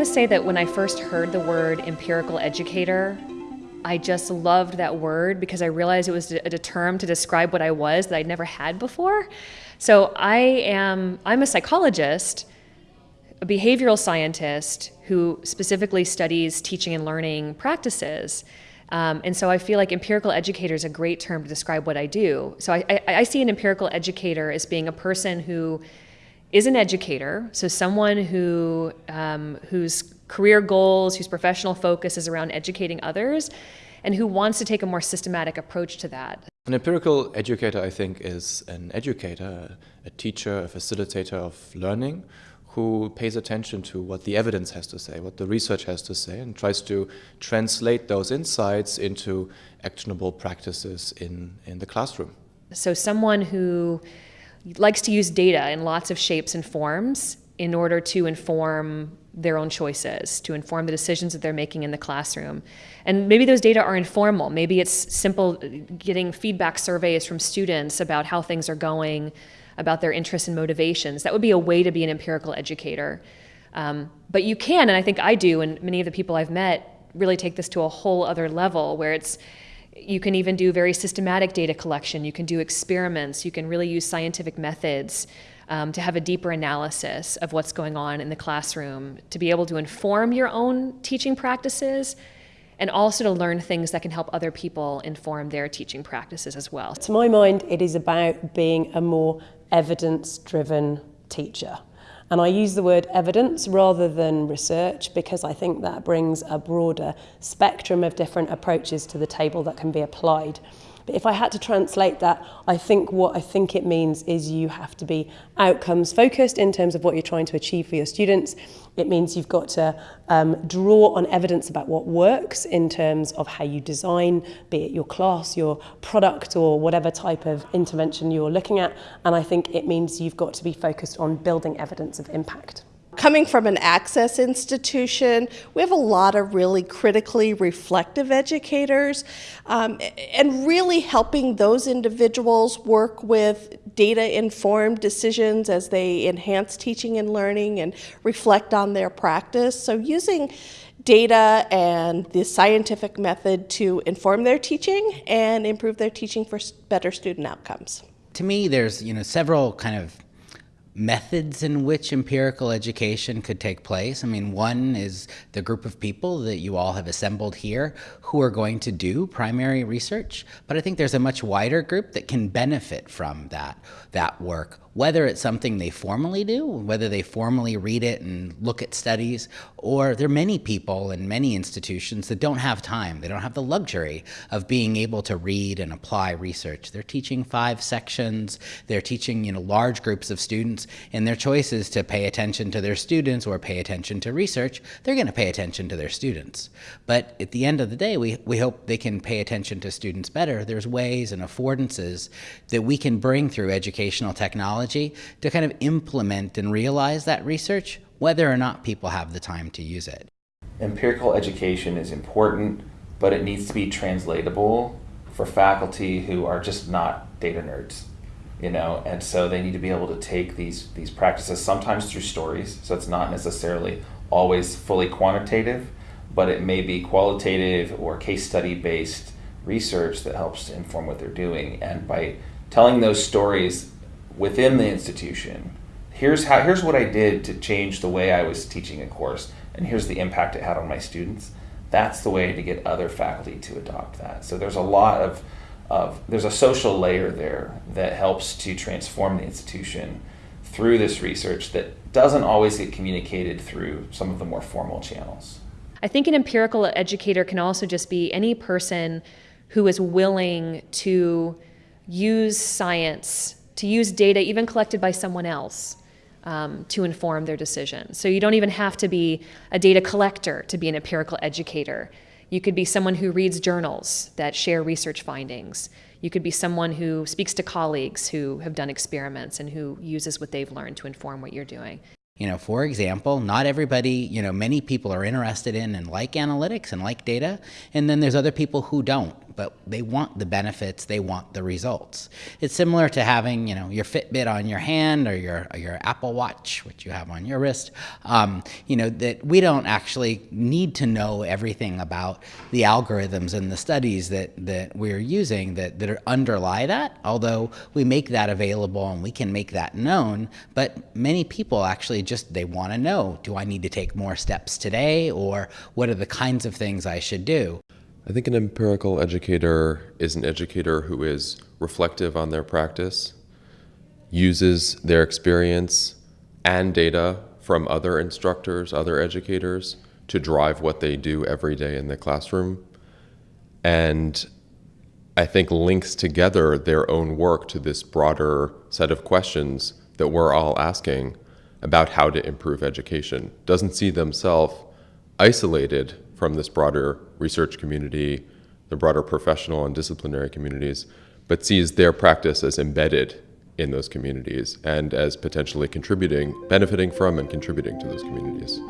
want to say that when I first heard the word empirical educator, I just loved that word because I realized it was a, term to describe what I was that I'd never had before. So I am, I'm a psychologist, a behavioral scientist who specifically studies teaching and learning practices. Um, and so I feel like empirical educator is a great term to describe what I do. So I, I, I see an empirical educator as being a person who is an educator, so someone who um, whose career goals, whose professional focus is around educating others, and who wants to take a more systematic approach to that. An empirical educator, I think, is an educator, a teacher, a facilitator of learning who pays attention to what the evidence has to say, what the research has to say, and tries to translate those insights into actionable practices in, in the classroom. So someone who likes to use data in lots of shapes and forms in order to inform their own choices, to inform the decisions that they're making in the classroom. And maybe those data are informal. Maybe it's simple getting feedback surveys from students about how things are going, about their interests and motivations. That would be a way to be an empirical educator. Um, but you can, and I think I do, and many of the people I've met really take this to a whole other level where it's you can even do very systematic data collection. You can do experiments. You can really use scientific methods um, to have a deeper analysis of what's going on in the classroom, to be able to inform your own teaching practices, and also to learn things that can help other people inform their teaching practices as well. To my mind, it is about being a more evidence-driven teacher. And I use the word evidence rather than research because I think that brings a broader spectrum of different approaches to the table that can be applied. But if I had to translate that, I think what I think it means is you have to be outcomes focused in terms of what you're trying to achieve for your students. It means you've got to um, draw on evidence about what works in terms of how you design, be it your class, your product, or whatever type of intervention you're looking at. And I think it means you've got to be focused on building evidence of impact. Coming from an access institution, we have a lot of really critically reflective educators um, and really helping those individuals work with data-informed decisions as they enhance teaching and learning and reflect on their practice. So using data and the scientific method to inform their teaching and improve their teaching for better student outcomes. To me, there's you know several kind of methods in which empirical education could take place. I mean, one is the group of people that you all have assembled here who are going to do primary research, but I think there's a much wider group that can benefit from that, that work whether it's something they formally do, whether they formally read it and look at studies, or there are many people in many institutions that don't have time. They don't have the luxury of being able to read and apply research. They're teaching five sections, they're teaching you know, large groups of students, and their choice is to pay attention to their students or pay attention to research. They're going to pay attention to their students. But at the end of the day, we, we hope they can pay attention to students better. There's ways and affordances that we can bring through educational technology technology to kind of implement and realize that research, whether or not people have the time to use it. Empirical education is important, but it needs to be translatable for faculty who are just not data nerds you know and so they need to be able to take these these practices sometimes through stories so it's not necessarily always fully quantitative but it may be qualitative or case study based research that helps to inform what they're doing and by telling those stories within the institution. Here's how here's what I did to change the way I was teaching a course and here's the impact it had on my students. That's the way to get other faculty to adopt that. So there's a lot of of there's a social layer there that helps to transform the institution through this research that doesn't always get communicated through some of the more formal channels. I think an empirical educator can also just be any person who is willing to use science to use data even collected by someone else um, to inform their decision. So you don't even have to be a data collector to be an empirical educator. You could be someone who reads journals that share research findings. You could be someone who speaks to colleagues who have done experiments and who uses what they've learned to inform what you're doing. You know, for example, not everybody, you know, many people are interested in and like analytics and like data, and then there's other people who don't but they want the benefits, they want the results. It's similar to having, you know, your Fitbit on your hand or your your Apple Watch, which you have on your wrist. Um, you know that we don't actually need to know everything about the algorithms and the studies that that we're using that that underlie that. Although we make that available and we can make that known, but many people actually just they want to know: Do I need to take more steps today, or what are the kinds of things I should do? I think an empirical educator is an educator who is reflective on their practice, uses their experience and data from other instructors, other educators to drive what they do every day in the classroom, and I think links together their own work to this broader set of questions that we're all asking about how to improve education. Doesn't see themselves isolated from this broader research community, the broader professional and disciplinary communities, but sees their practice as embedded in those communities and as potentially contributing, benefiting from and contributing to those communities.